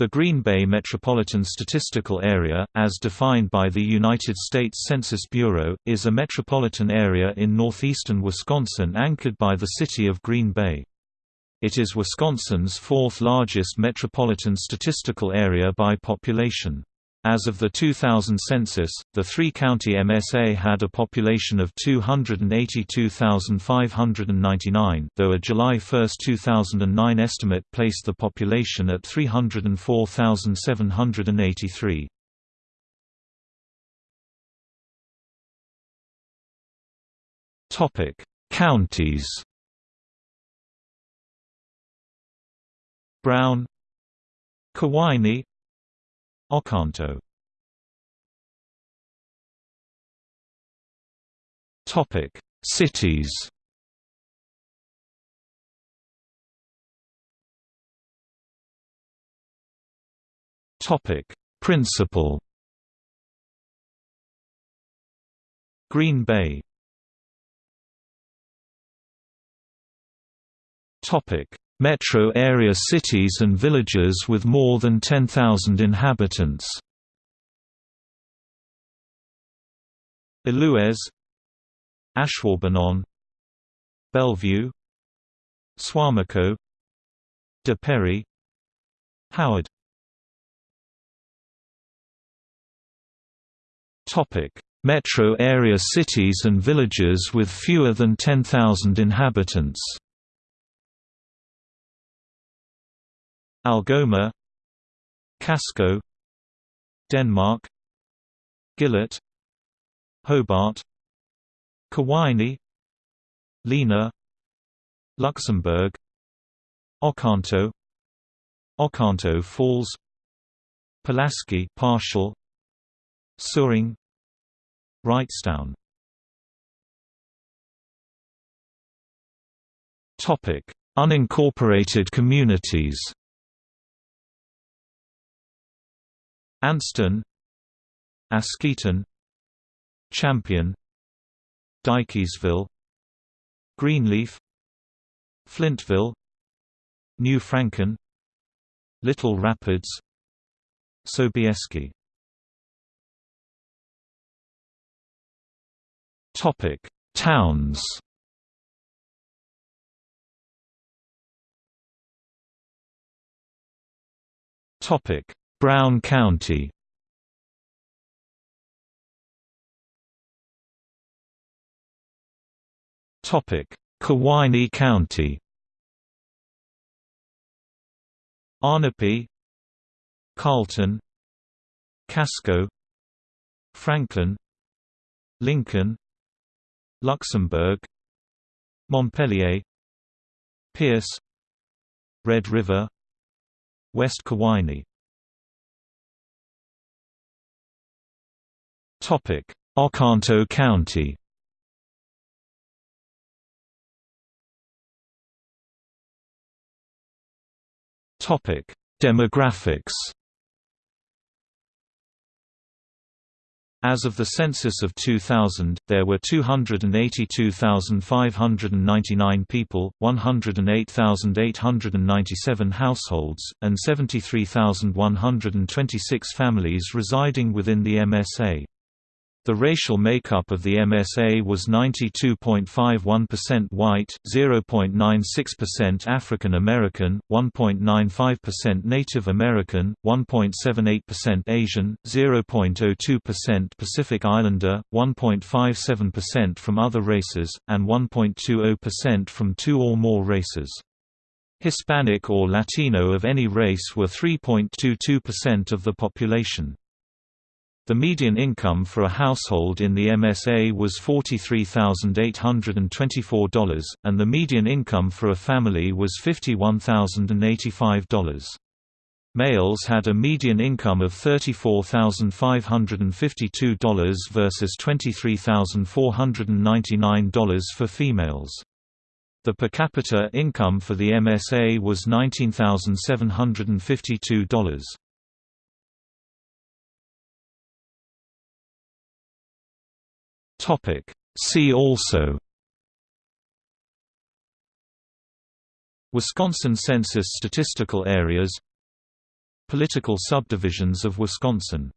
The Green Bay Metropolitan Statistical Area, as defined by the United States Census Bureau, is a metropolitan area in northeastern Wisconsin anchored by the city of Green Bay. It is Wisconsin's fourth largest metropolitan statistical area by population. As of the 2000 census, the three-county MSA had a population of 282,599 though a July 1, 2009 estimate placed the population at 304,783. Counties Brown Kewaunee Oconto Topic: Cities. Topic: Principal. Green Bay. Topic: Metro area cities and villages with more than 10,000 inhabitants. Allouez Ashwaubenon Bellevue Suamico De Pere Howard Metro area cities and villages with fewer than 10,000 inhabitants Algoma Casco Denmark Gillett Hobart Kewaunee Lena Luxembourg Oconto Oconto Falls Pulaski partial Suring Wrightstown. Topic Unincorporated communities Anston Askeaton Champion Dykesville Greenleaf Flintville New Franken Little Rapids Sobieski. Topic Towns. Topic Brown County Topic: Kewaunee County. Ahnapee, Carlton, Casco, Franklin, Lincoln, Luxembourg, Montpelier, Pierce, Red River, West Kewaunee. Topic: Oconto County. Topic: Demographics. As of the census of 2000, there were 282,599 people, 108,897 households, and 73,126 families residing within the MSA. The racial makeup of the MSA was 92.51% white, 0.96% African American, 1.95% Native American, 1.78% Asian, 0.02% Pacific Islander, 1.57% from other races, and 1.20% from two or more races. Hispanic or Latino of any race were 3.22% of the population. The median income for a household in the MSA was $43,824, and the median income for a family was $51,085. Males had a median income of $34,552 versus $23,499 for females. The per capita income for the MSA was $19,752. Topic. See also. Wisconsin Census statistical areas. Political subdivisions of Wisconsin.